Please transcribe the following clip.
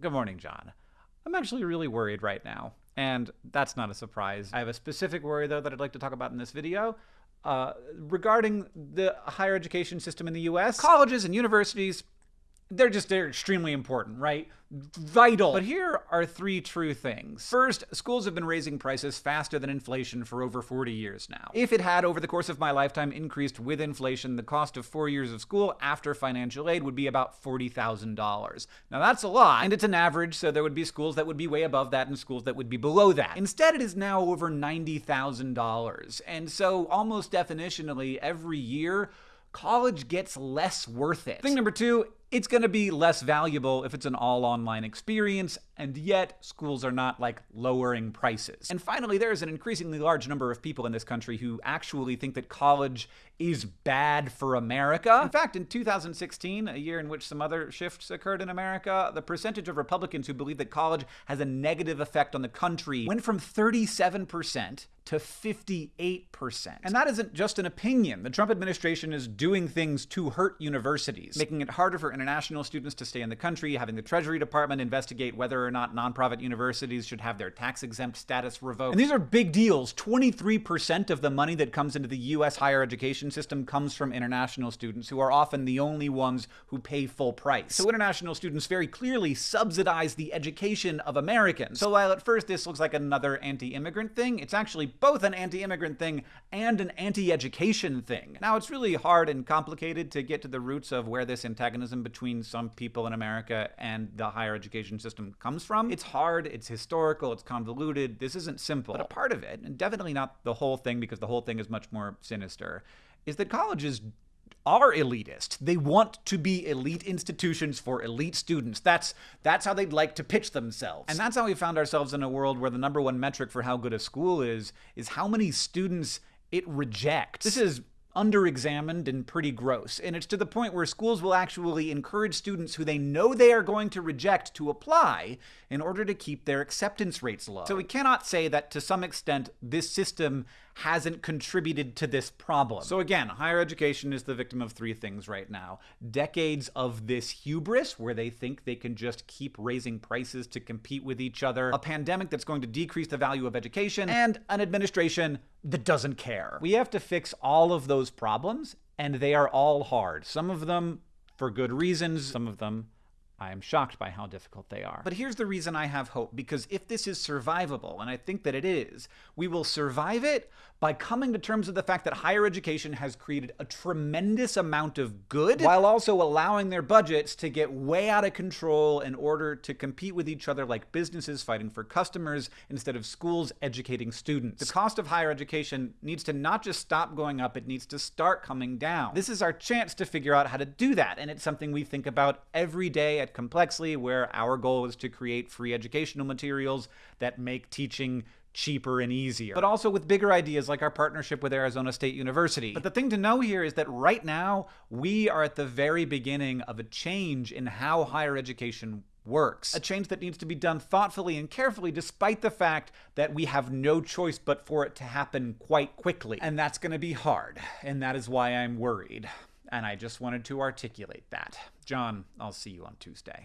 Good morning, John. I'm actually really worried right now, and that's not a surprise. I have a specific worry, though, that I'd like to talk about in this video. Uh, regarding the higher education system in the US, colleges and universities they're just they're extremely important, right? Vital. But here are three true things. First, schools have been raising prices faster than inflation for over 40 years now. If it had, over the course of my lifetime, increased with inflation, the cost of four years of school after financial aid would be about $40,000. Now that's a lot, and it's an average, so there would be schools that would be way above that and schools that would be below that. Instead, it is now over $90,000. And so, almost definitionally, every year, college gets less worth it. Thing number two, it's going to be less valuable if it's an all online experience, and yet schools are not like lowering prices. And finally, there is an increasingly large number of people in this country who actually think that college is bad for America. In fact, in 2016, a year in which some other shifts occurred in America, the percentage of Republicans who believe that college has a negative effect on the country went from 37% to 58%. And that isn't just an opinion. The Trump administration is doing things to hurt universities, making it harder for international students to stay in the country, having the Treasury Department investigate whether or not nonprofit universities should have their tax exempt status revoked. And these are big deals. 23% of the money that comes into the U.S. higher education system comes from international students, who are often the only ones who pay full price. So international students very clearly subsidize the education of Americans. So while at first this looks like another anti-immigrant thing, it's actually both an anti-immigrant thing and an anti-education thing. Now, it's really hard and complicated to get to the roots of where this antagonism between some people in America and the higher education system comes from. It's hard, it's historical, it's convoluted. This isn't simple. But a part of it, and definitely not the whole thing because the whole thing is much more sinister, is that colleges are elitist. They want to be elite institutions for elite students. That's that's how they'd like to pitch themselves. And that's how we found ourselves in a world where the number one metric for how good a school is is how many students it rejects. This is underexamined and pretty gross. And it's to the point where schools will actually encourage students who they know they are going to reject to apply in order to keep their acceptance rates low. So we cannot say that to some extent this system hasn't contributed to this problem. So again, higher education is the victim of three things right now. Decades of this hubris where they think they can just keep raising prices to compete with each other, a pandemic that's going to decrease the value of education, and an administration that doesn't care. We have to fix all of those problems, and they are all hard. Some of them for good reasons, some of them I am shocked by how difficult they are. But here's the reason I have hope, because if this is survivable, and I think that it is, we will survive it by coming to terms with the fact that higher education has created a tremendous amount of good, while also allowing their budgets to get way out of control in order to compete with each other like businesses fighting for customers instead of schools educating students. The cost of higher education needs to not just stop going up, it needs to start coming down. This is our chance to figure out how to do that, and it's something we think about every day at Complexly, where our goal is to create free educational materials that make teaching cheaper and easier, but also with bigger ideas like our partnership with Arizona State University. But the thing to know here is that right now, we are at the very beginning of a change in how higher education works. A change that needs to be done thoughtfully and carefully, despite the fact that we have no choice but for it to happen quite quickly. And that's going to be hard, and that is why I'm worried and I just wanted to articulate that. John, I'll see you on Tuesday.